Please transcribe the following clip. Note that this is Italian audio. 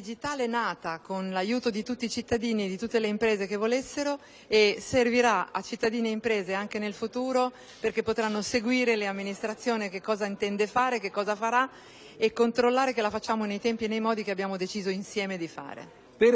digitale nata con l'aiuto di tutti i cittadini e di tutte le imprese che volessero e servirà a cittadini e imprese anche nel futuro perché potranno seguire le amministrazioni che cosa intende fare, che cosa farà e controllare che la facciamo nei tempi e nei modi che abbiamo deciso insieme di fare.